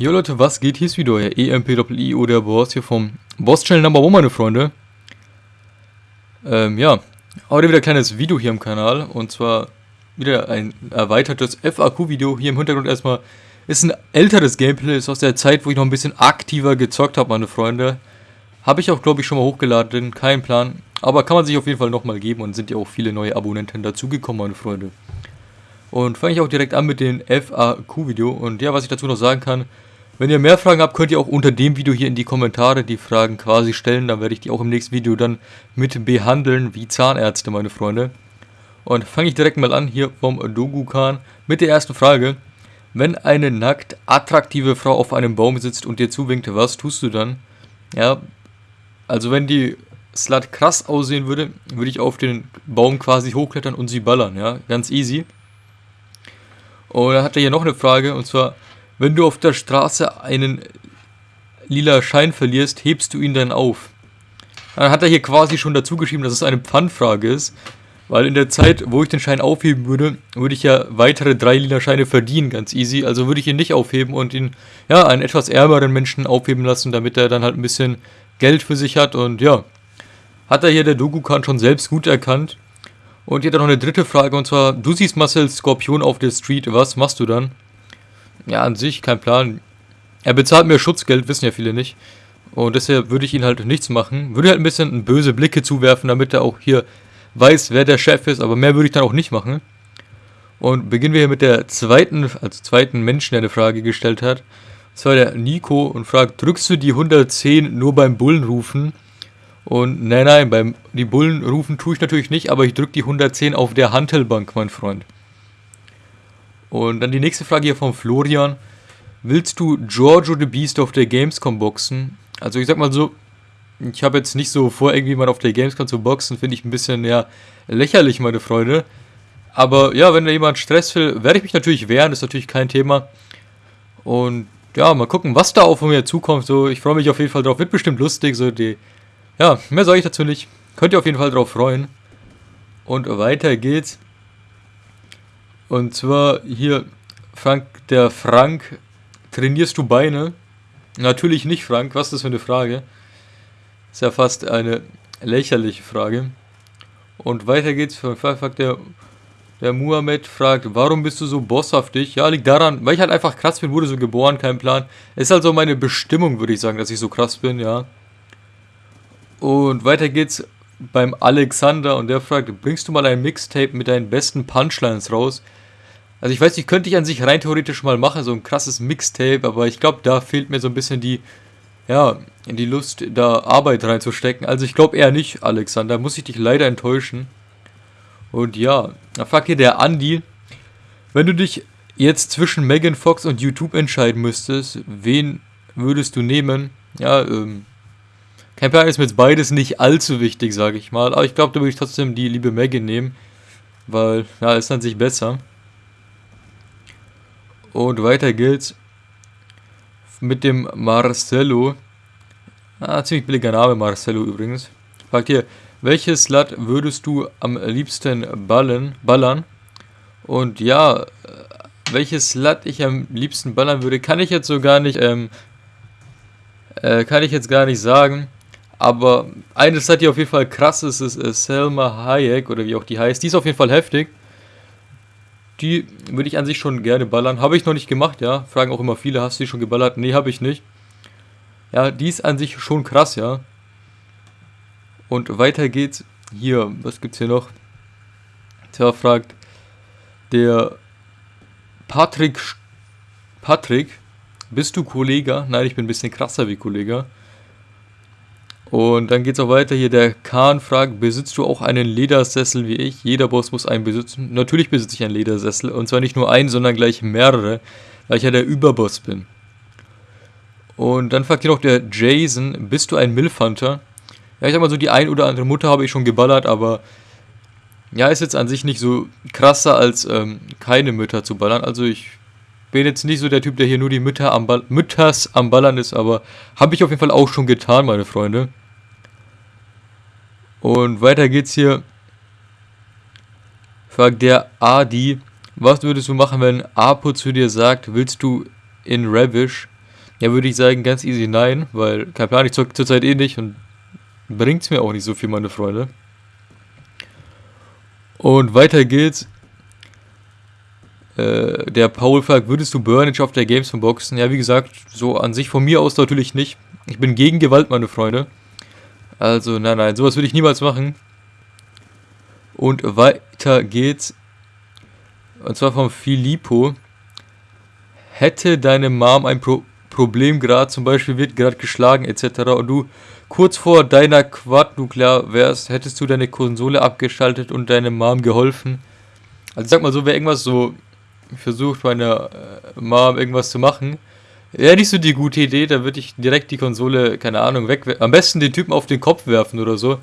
Jo Leute, was geht? Hier ist wieder euer EMPIO, der Boss hier vom Boss Channel Number 1, meine Freunde. Ähm, ja, heute wieder ein kleines Video hier im Kanal und zwar wieder ein erweitertes FAQ-Video. Hier im Hintergrund erstmal ist ein älteres Gameplay, ist aus der Zeit, wo ich noch ein bisschen aktiver gezockt habe, meine Freunde. Habe ich auch, glaube ich, schon mal hochgeladen, kein Plan. Aber kann man sich auf jeden Fall nochmal geben und sind ja auch viele neue Abonnenten dazugekommen, meine Freunde. Und fange ich auch direkt an mit dem FAQ-Video. Und ja, was ich dazu noch sagen kann, wenn ihr mehr Fragen habt, könnt ihr auch unter dem Video hier in die Kommentare die Fragen quasi stellen. Dann werde ich die auch im nächsten Video dann mit behandeln, wie Zahnärzte, meine Freunde. Und fange ich direkt mal an hier vom Dogukan mit der ersten Frage. Wenn eine nackt attraktive Frau auf einem Baum sitzt und dir zuwinkt, was tust du dann? Ja, also wenn die Slut krass aussehen würde, würde ich auf den Baum quasi hochklettern und sie ballern, ja, ganz easy. Und dann hat er hier noch eine Frage, und zwar, wenn du auf der Straße einen lila Schein verlierst, hebst du ihn dann auf? Dann hat er hier quasi schon dazu geschrieben, dass es eine Pfandfrage ist. Weil in der Zeit, wo ich den Schein aufheben würde, würde ich ja weitere drei lila Scheine verdienen, ganz easy. Also würde ich ihn nicht aufheben und ihn, ja, einen etwas ärmeren Menschen aufheben lassen, damit er dann halt ein bisschen Geld für sich hat. Und ja, hat er hier der Dogukan schon selbst gut erkannt. Und hier dann noch eine dritte Frage, und zwar, du siehst Marcel Skorpion auf der Street, was machst du dann? Ja, an sich kein Plan. Er bezahlt mir Schutzgeld, wissen ja viele nicht. Und deshalb würde ich ihn halt nichts machen. Würde halt ein bisschen böse Blicke zuwerfen, damit er auch hier weiß, wer der Chef ist. Aber mehr würde ich dann auch nicht machen. Und beginnen wir hier mit der zweiten, also zweiten Menschen, der eine Frage gestellt hat. Das war der Nico und fragt, drückst du die 110 nur beim Bullenrufen? Und nein, nein, beim die Bullen rufen tue ich natürlich nicht, aber ich drücke die 110 auf der Hantelbank, mein Freund. Und dann die nächste Frage hier von Florian. Willst du Giorgio the Beast auf der Gamescom boxen? Also ich sag mal so, ich habe jetzt nicht so vor, irgendwie mal auf der Gamescom zu boxen, finde ich ein bisschen ja lächerlich, meine Freunde. Aber ja, wenn da jemand Stress will, werde ich mich natürlich wehren, ist natürlich kein Thema. Und ja, mal gucken, was da von mir zukommt. So, ich freue mich auf jeden Fall drauf. Wird bestimmt lustig, so die ja, mehr sage ich dazu nicht. Könnt ihr auf jeden Fall drauf freuen. Und weiter geht's. Und zwar hier, Frank, der Frank, trainierst du Beine? Natürlich nicht, Frank. Was ist das für eine Frage? Ist ja fast eine lächerliche Frage. Und weiter geht's. Der, der Muhammad fragt, warum bist du so bosshaftig? Ja, liegt daran, weil ich halt einfach krass bin, wurde so geboren, kein Plan. Ist halt so meine Bestimmung, würde ich sagen, dass ich so krass bin, ja. Und weiter geht's beim Alexander und der fragt, bringst du mal ein Mixtape mit deinen besten Punchlines raus? Also ich weiß nicht, könnte ich an sich rein theoretisch mal machen, so ein krasses Mixtape, aber ich glaube, da fehlt mir so ein bisschen die, ja, die Lust, da Arbeit reinzustecken. Also ich glaube eher nicht, Alexander, muss ich dich leider enttäuschen. Und ja, da fragt hier der Andi, wenn du dich jetzt zwischen Megan Fox und YouTube entscheiden müsstest, wen würdest du nehmen? Ja, ähm, kein Plan ist mir jetzt beides nicht allzu wichtig, sage ich mal. Aber ich glaube, da würde ich trotzdem die liebe Megan nehmen. Weil, ja, ist an sich besser. Und weiter geht's mit dem Marcello. Ah, ziemlich billiger Name, Marcello übrigens. Fragt hier, welches Slut würdest du am liebsten ballen, ballern? Und ja, welches Slut ich am liebsten ballern würde, kann ich jetzt so gar nicht, ähm, äh, kann ich jetzt gar nicht sagen. Aber eine Sache, die auf jeden Fall krass ist, ist äh, Selma Hayek oder wie auch die heißt. Die ist auf jeden Fall heftig. Die würde ich an sich schon gerne ballern. Habe ich noch nicht gemacht, ja. Fragen auch immer viele, hast du die schon geballert? Nee, habe ich nicht. Ja, die ist an sich schon krass, ja. Und weiter geht's. Hier, was gibt's hier noch? Tja, fragt der Patrick. Patrick, bist du Kollege? Nein, ich bin ein bisschen krasser wie Kollege. Und dann geht es auch weiter hier. Der Kahn fragt, besitzt du auch einen Ledersessel wie ich? Jeder Boss muss einen besitzen. Natürlich besitze ich einen Ledersessel. Und zwar nicht nur einen, sondern gleich mehrere, weil ich ja der Überboss bin. Und dann fragt hier noch der Jason, bist du ein Milfhunter? Ja, ich sag mal so, die ein oder andere Mutter habe ich schon geballert, aber ja, ist jetzt an sich nicht so krasser als ähm, keine Mütter zu ballern. Also ich bin jetzt nicht so der Typ, der hier nur die Mütter am Ball Mütters am Ballern ist, aber habe ich auf jeden Fall auch schon getan, meine Freunde. Und weiter geht's hier. Fragt der Adi, was würdest du machen, wenn Apo zu dir sagt, willst du in Ravish? Ja, würde ich sagen, ganz easy nein, weil kein Plan, ich zocke zurzeit eh nicht und bringt es mir auch nicht so viel, meine Freunde. Und weiter geht's. Äh, der Paul fragt, würdest du Burnage auf der Games von Boxen? Ja, wie gesagt, so an sich von mir aus natürlich nicht. Ich bin gegen Gewalt, meine Freunde. Also, nein, nein, sowas würde ich niemals machen. Und weiter geht's. Und zwar von Filippo. Hätte deine Mom ein Pro Problem gerade, zum Beispiel wird gerade geschlagen etc. und du kurz vor deiner Quad-Nuklear wärst, hättest du deine Konsole abgeschaltet und deine Mom geholfen. Also sag mal so, wer irgendwas so versucht, meiner äh, Mom irgendwas zu machen, wäre nicht so die gute Idee, da würde ich direkt die Konsole, keine Ahnung, weg. Am besten den Typen auf den Kopf werfen oder so.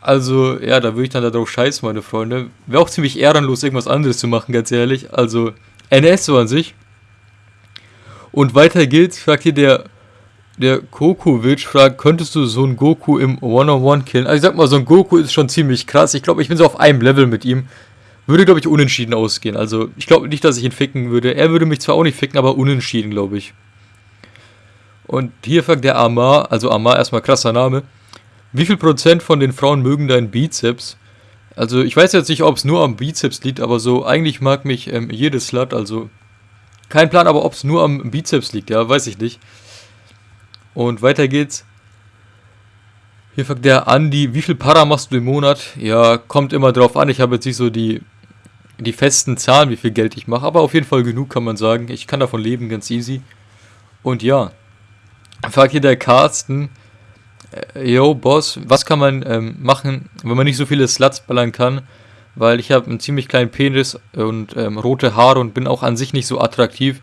Also, ja, da würde ich dann darauf scheißen, meine Freunde. Wäre auch ziemlich ehrenlos, irgendwas anderes zu machen, ganz ehrlich. Also, NS so an sich. Und weiter geht's, fragt hier der, der Kokovic, fragt, könntest du so einen Goku im One-on-One killen? Also ich sag mal, so ein Goku ist schon ziemlich krass. Ich glaube, ich bin so auf einem Level mit ihm. Würde, glaube ich, unentschieden ausgehen. Also ich glaube nicht, dass ich ihn ficken würde. Er würde mich zwar auch nicht ficken, aber unentschieden, glaube ich. Und hier fragt der Amar, also Amar erstmal krasser Name. Wie viel Prozent von den Frauen mögen deinen Bizeps? Also ich weiß jetzt nicht, ob es nur am Bizeps liegt, aber so eigentlich mag mich ähm, jedes Slut, also kein Plan, aber ob es nur am Bizeps liegt, ja, weiß ich nicht. Und weiter geht's. Hier fragt der Andi, wie viel Para machst du im Monat? Ja, kommt immer drauf an. Ich habe jetzt nicht so die, die festen Zahlen, wie viel Geld ich mache, aber auf jeden Fall genug kann man sagen. Ich kann davon leben, ganz easy. Und ja, fragt hier der Carsten, äh, yo, Boss, was kann man ähm, machen, wenn man nicht so viele Sluts ballern kann? weil ich habe einen ziemlich kleinen Penis und ähm, rote Haare und bin auch an sich nicht so attraktiv.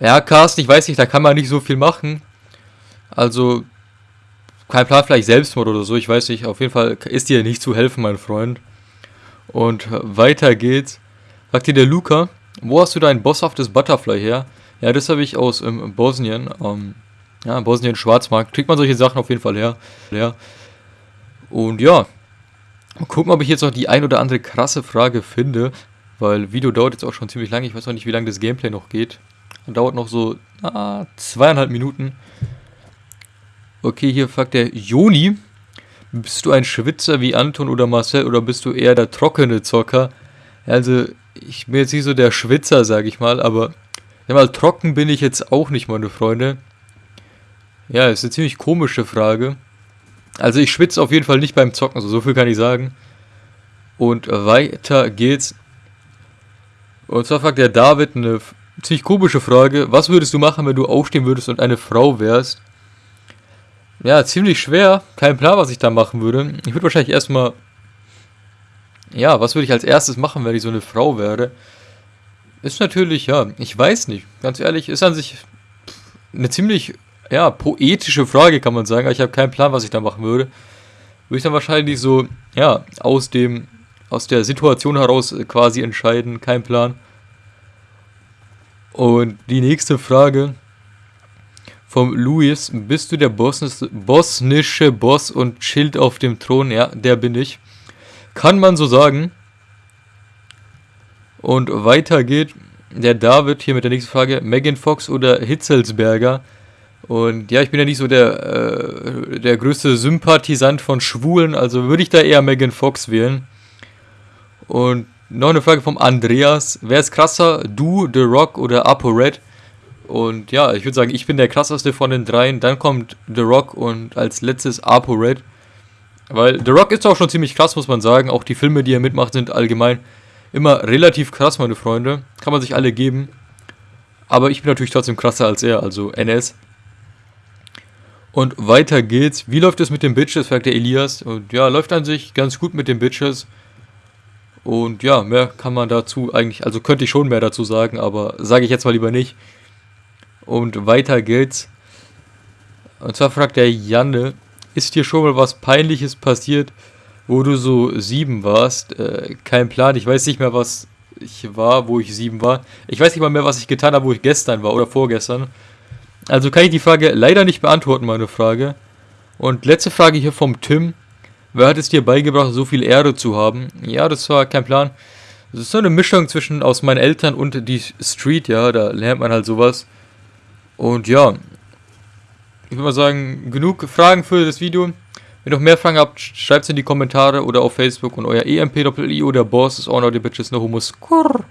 Ja, Carsten, ich weiß nicht, da kann man nicht so viel machen. Also, kein Plan, vielleicht Selbstmord oder so, ich weiß nicht. Auf jeden Fall ist dir nicht zu helfen, mein Freund. Und weiter geht's. Sagt dir der Luca, wo hast du dein bosshaftes Butterfly her? Ja, das habe ich aus ähm, Bosnien. Ähm, ja, Bosnien, Schwarzmarkt. Kriegt man solche Sachen auf jeden Fall her. Ja. Und ja, Mal gucken, ob ich jetzt noch die ein oder andere krasse Frage finde, weil Video dauert jetzt auch schon ziemlich lange. Ich weiß noch nicht, wie lange das Gameplay noch geht. Dauert noch so ah, zweieinhalb Minuten. Okay, hier fragt der Joni. Bist du ein Schwitzer wie Anton oder Marcel oder bist du eher der trockene Zocker? Also, ich bin jetzt nicht so der Schwitzer, sag ich mal, aber ja, mal trocken bin ich jetzt auch nicht, meine Freunde. Ja, ist eine ziemlich komische Frage. Also ich schwitze auf jeden Fall nicht beim Zocken, also so viel kann ich sagen. Und weiter geht's. Und zwar fragt der David eine ziemlich komische Frage. Was würdest du machen, wenn du aufstehen würdest und eine Frau wärst? Ja, ziemlich schwer. Kein Plan, was ich da machen würde. Ich würde wahrscheinlich erstmal... Ja, was würde ich als erstes machen, wenn ich so eine Frau wäre? Ist natürlich, ja, ich weiß nicht. Ganz ehrlich, ist an sich eine ziemlich ja, poetische Frage, kann man sagen. Aber ich habe keinen Plan, was ich da machen würde. Würde ich dann wahrscheinlich so, ja, aus dem, aus der Situation heraus äh, quasi entscheiden. Kein Plan. Und die nächste Frage vom Luis. Bist du der Bosnis, bosnische Boss und chillt auf dem Thron? Ja, der bin ich. Kann man so sagen. Und weiter geht der David hier mit der nächsten Frage. Megan Fox oder Hitzelsberger? Und ja, ich bin ja nicht so der, äh, der größte Sympathisant von Schwulen, also würde ich da eher Megan Fox wählen. Und noch eine Frage vom Andreas. Wer ist krasser, du, The Rock oder Apo Red? Und ja, ich würde sagen, ich bin der krasseste von den dreien. Dann kommt The Rock und als letztes Apo Red. Weil The Rock ist auch schon ziemlich krass, muss man sagen. Auch die Filme, die er mitmacht, sind allgemein immer relativ krass, meine Freunde. Kann man sich alle geben. Aber ich bin natürlich trotzdem krasser als er, also NS. Und weiter geht's. Wie läuft es mit den Bitches, fragt der Elias. Und ja, läuft an sich ganz gut mit den Bitches. Und ja, mehr kann man dazu eigentlich, also könnte ich schon mehr dazu sagen, aber sage ich jetzt mal lieber nicht. Und weiter geht's. Und zwar fragt der Janne, ist dir schon mal was Peinliches passiert, wo du so sieben warst? Äh, kein Plan, ich weiß nicht mehr, was ich war, wo ich sieben war. Ich weiß nicht mal mehr, was ich getan habe, wo ich gestern war oder vorgestern. Also kann ich die Frage leider nicht beantworten, meine Frage. Und letzte Frage hier vom Tim. Wer hat es dir beigebracht, so viel Ehre zu haben? Ja, das war kein Plan. Das ist so eine Mischung zwischen aus meinen Eltern und die Street, ja, da lernt man halt sowas. Und ja, ich würde mal sagen, genug Fragen für das Video. Wenn ihr noch mehr Fragen habt, schreibt es in die Kommentare oder auf Facebook und euer EMP-I oder Boss ist auch noch die Bitches no Humus. Kurr.